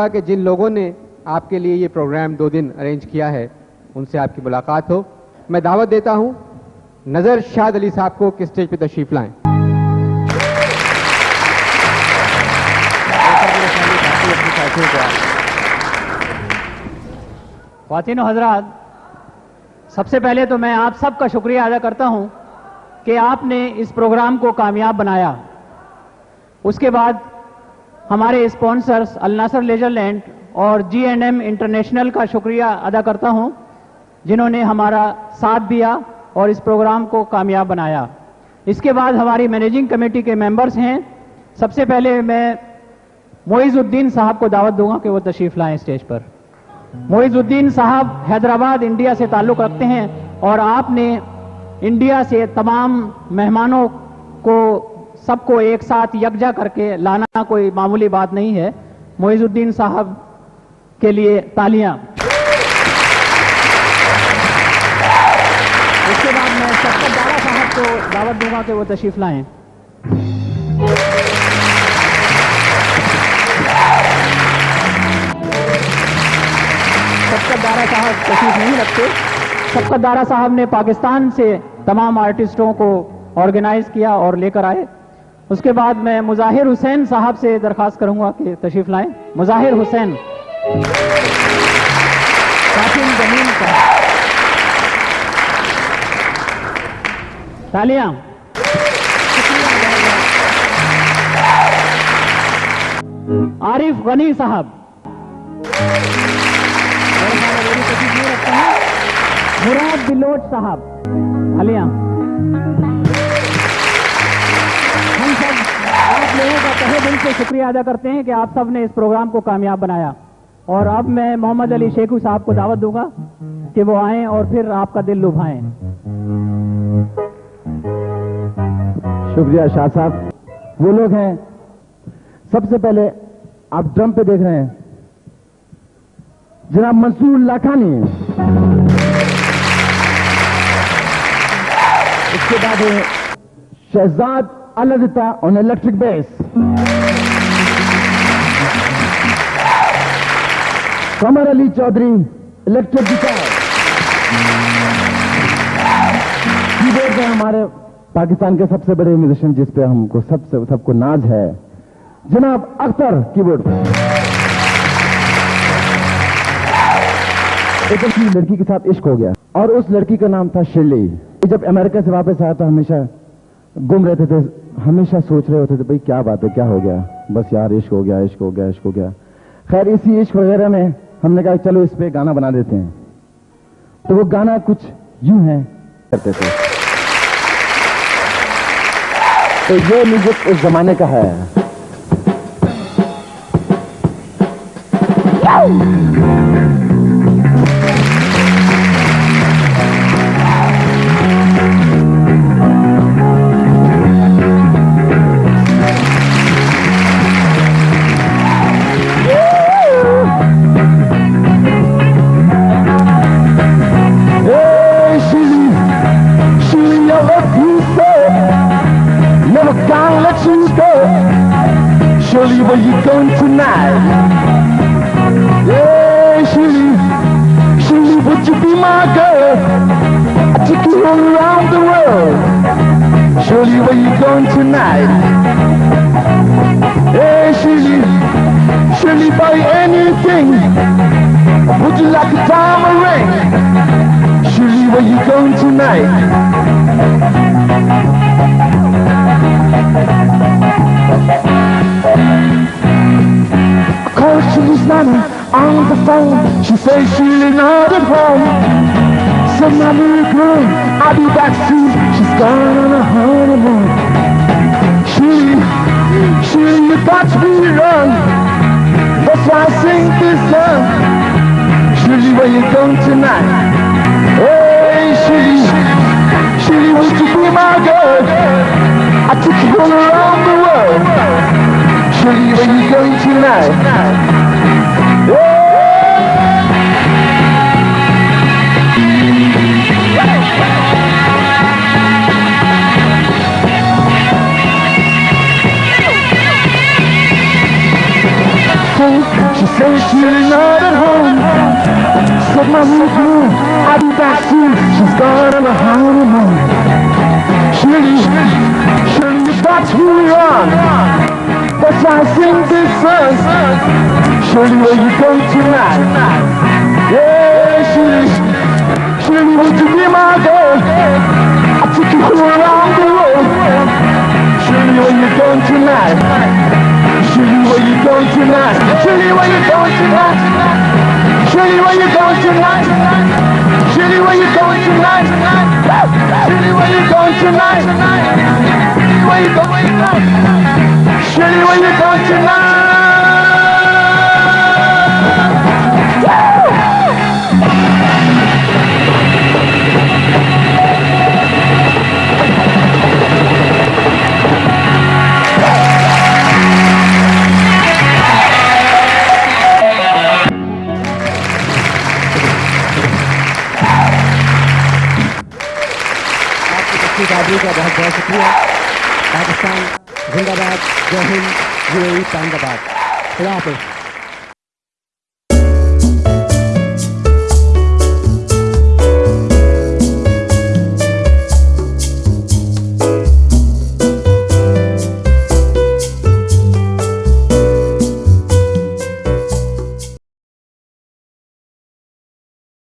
चाहूँगा कि जिन लोगों ने आपके लिए ये प्रोग्राम दो दिन अरेंज किया है, उनसे आपकी मुलाकात हो। मैं दावत देता हूँ, नज़र शाद अली साहब को किस स्टेज पे तशरीफ़ लाएँ। खातिन हजरात, सबसे पहले तो मैं आप सबका शुक्रिया अदा करता हूँ कि आपने इस प्रोग्राम को कामयाब बनाया। उसके बाद हमारे स्पॉन्सर्स अल नासर लेजरलैंड और जी एंड एम इंटरनेशनल का शुक्रिया अदा करता हूँ, जिन्होंने हमारा साथ दिया और इस प्रोग्राम को कामयाब बनाया। इसके बाद हमारी मैनेजिंग कमेटी के मेंबर्स हैं। सबसे पहले मैं मोइजुद्दीन साहब को दावत दूँगा कि वो तशरीफ़ लाएँ स्टेज पर। मोइजुद्दीन साहब हैदराबाद, इंडिया से ताल्लुक़ रखते हैं और आपने इंडिया से तमाम मेहमानों को सबको एक साथ यकजा करके लाना कोई मामूली बात नहीं है। मोइजुद्दीन साहब के लिए तालियाँ। उसके बाद मैं शक्कर दारा साहब को दावत दूँगा कि वो तशरीफ़ लाएँ। शक्कर दारा साहब तशीफ नहीं रखते। शक्कर दारा साहब ने पाकिस्तान से तमाम आर्टिस्टों को ऑर्गेनाइज किया और लेकर आए। उसके बाद मैं मुजाहिर हुसैन साहब से दरखास्त करूँगा कि तशरीफ़ लाएँ। मुजाहिर हुसैन। ज़मीन साहब तालियाँ। आरिफ गनी साहब। मुराद बिलोच साहब। आप लोगों का तहे दिल से शुक्रिया अदा करते हैं कि आप सबने इस प्रोग्राम को कामयाब बनाया। और अब मैं मोहम्मद अली शेखू साहब को दावत दूँगा कि वो आए और फिर आपका दिल लुभाएँ। शुक्रिया शाह साहब। वो लोग हैं, सबसे पहले आप ड्रम पे देख रहे हैं। जनाब मंसूर लाखानी। इसके बाद Shahzad अलदिता on electric bass Qamar Ali Chaudhry electric guitar keyboard में हमारे पाकिस्तान के सबसे बड़े म्यूजिशियन जिस पे हमको सबसे, सबको नाज है, जनाब अख्तर कीबोर्ड एक लड़की के साथ इश्क हो गया। और उस लड़की का नाम था शिरली जब अमेरिका से वापस आया तो हमेशा गुम रहते थे, हमेशा सोच रहे होते थे, भाई, क्या बात है, क्या हो गया? बस यार, इश्क हो गया, इश्क हो गया, इश्क हो गया। खैर, इसी इश्क वगैरह में हमने कहा, चलो, इस पे गाना बना देते हैं। तो वो गाना कुछ यूँ है, करते थे। तो ये म्यूज़िक उस जमाने का है। Where you going tonight? Hey, Shirley, Shirley, would you be my girl? I take you all around the world. Shirley, where you going tonight? Hey, Shirley, Shirley, buy anything. Would you like a diamond ring? Shirley, where you going tonight? On the phone. She says Shirley's not at home. Said my little girl, I'll be back soon. She's gone on a honeymoon. Shirley, you got be wrong. That's why I sing this song. Shirley, where you going tonight? Hey, Shirley, Shirley, would you be my girl? I took you all around the world. Shirley, where you going tonight? Back soon. She's gone on a honeymoon. Shirley, Shirley, you got me wrong. That's why I sing this song. Shirley, where you going tonight? Yeah, Shirley, Shirley, would you be my girl? I took you around the world. Shirley, where you going tonight? Shirley, where you going tonight? Shirley, where you going tonight? Shirley, where you going tonight? Shirley, where you going tonight? Shirley, where you going tonight? Shirley, where you going tonight? Shirley, where you going tonight? आपका बहुत बहुत शुक्रिया पाकिस्तान जिंदाबाद जय Hind U A पाइंदाबाद